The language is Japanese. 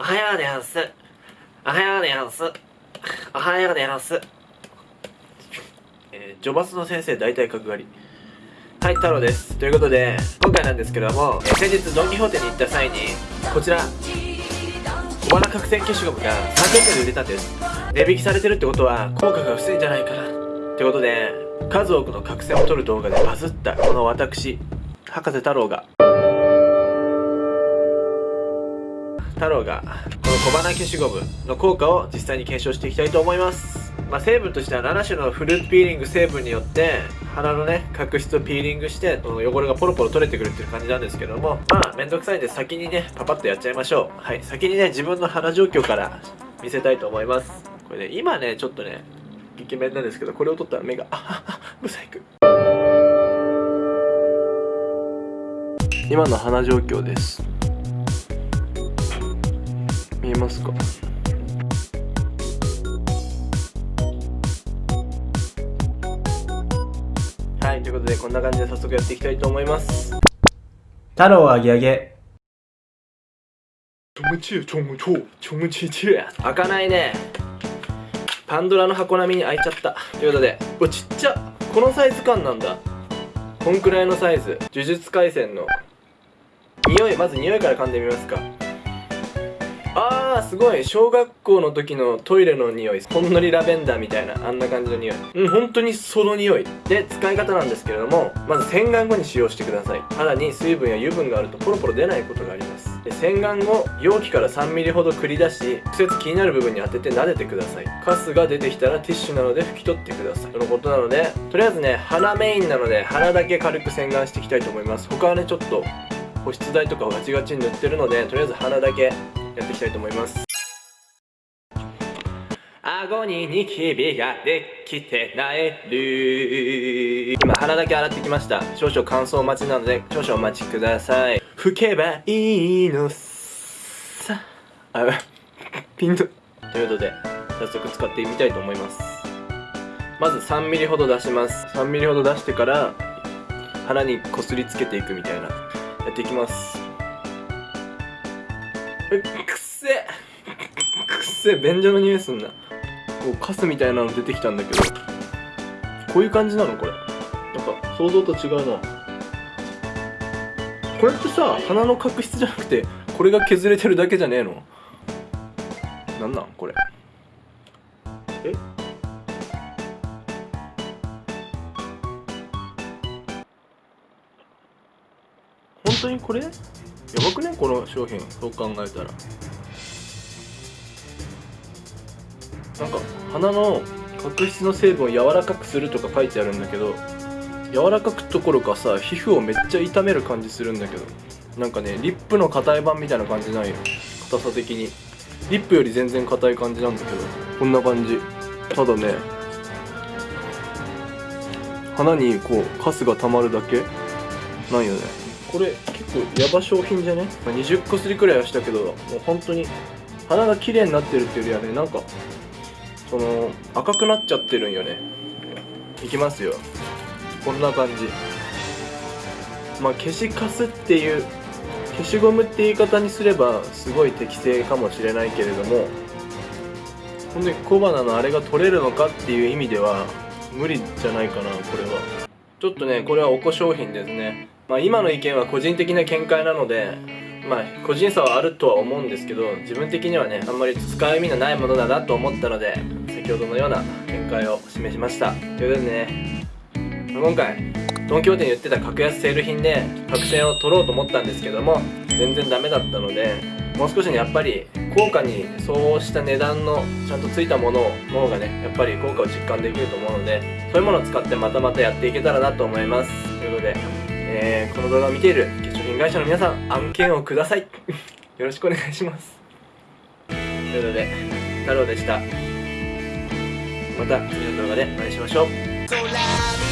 おはようでやんす。おはようでやんす。おはようでやんす。えー、ジョバスの先生大体角刈り。はい、太郎です。ということで、今回なんですけども、えー、先日ドン・キホーテに行った際に、こちら、小花角栓消しゴムが300円で売れたんです。値引きされてるってことは、効果が薄いんじゃないかな。ってことで、数多くの角栓を取る動画でバズったこの私、博士太郎が、太郎がこの小花消しゴムの効果を実際に検証していきたいと思います。まあ、成分としては7種のフルーツピーリング成分によって鼻のね角質をピーリングしてこの汚れがポロポロ取れてくるっていう感じなんですけども。まあめんどくさいんで先にねパパッとやっちゃいましょう。はい。先にね自分の鼻状況から見せたいと思います。これね今ねちょっとねイケメンなんですけどこれを取ったら目があははブサイク今の鼻状況です。見えますか？はいということでこんな感じで早速やっていきたいと思います。太郎あげあげ。ちょむちちょむちょちょむちち開かないね。パンドラの箱並みに開いちゃった。ということでうわちっちゃ。このサイズ感なんだ。こんくらいのサイズ。呪術廻戦の。匂いまず匂いから噛んでみますかあーすごい。小学校の時のトイレの匂い。ほんのりラベンダーみたいな。あんな感じの匂い。うん本当にその匂い。で使い方なんですけれどもまず洗顔後に使用してください。肌に水分や油分があるとポロポロ出ないことがあります。で洗顔後容器から 3mm ほど繰り出し直接気になる部分に当てて撫でてください。カスが出てきたらティッシュなので拭き取ってください。とのことなのでとりあえずね鼻メインなので鼻だけ軽く洗顔していきたいと思います。他はねちょっと保湿剤とかをガチガチに塗ってるのでとりあえず鼻だけやっていきたいと思います。顎にニキビができてなえる今鼻だけ洗ってきました。少々乾燥待ちなので少々お待ちください。拭けばいいのさ。あピンと。ということで早速使ってみたいと思います。まず 3mm ほど出します。3mm ほど出してから鼻にこすりつけていくみたいな。やっていきます。えくっせくせ便所の匂いすんな。こうカスみたいなの出てきたんだけど。こういう感じなのこれ。なんか想像と違うな。これってさ鼻の角質じゃなくてこれが削れてるだけじゃねえの？なんなんこれ？え？本当にこれ？やばくねこの商品そう考えたら。なんか鼻の角質の成分を柔らかくするとか書いてあるんだけど柔らかくどころかさ皮膚をめっちゃ痛める感じするんだけどなんかねリップの硬い版みたいな感じないよ。硬さ的に。リップより全然硬い感じなんだけどこんな感じ。ただね鼻にこうカスが溜まるだけないよね。これ結構ヤバ商品じゃね、まあ、20個すりくらいはしたけどもう本当に鼻が綺麗になってるっていうよりはねなんかその赤くなっちゃってるんよね。いきますよ。こんな感じ。まあ消しカスっていう消しゴムって言い方にすればすごい適正かもしれないけれどもほんで小鼻のあれが取れるのかっていう意味では無理じゃないかなこれは。ちょっとねこれはおこ商品ですね。まあ今の意見は個人的な見解なのでまあ個人差はあるとは思うんですけど自分的にはねあんまり使う意味のないものだなと思ったので先ほどのような見解を示しました。ということでね今回ドン・キホーテに売ってた格安セール品で角栓を取ろうと思ったんですけども全然ダメだったのでもう少しねやっぱり効果に相応した値段のちゃんとついたものの方がねやっぱり効果を実感できると思うのでそういうものを使ってまたまたやっていけたらなと思います。ということで、えー、この動画を見ている化粧品会社の皆さん案件をください。よろしくお願いします。ということで太郎でした。また次の動画でお会いしましょう。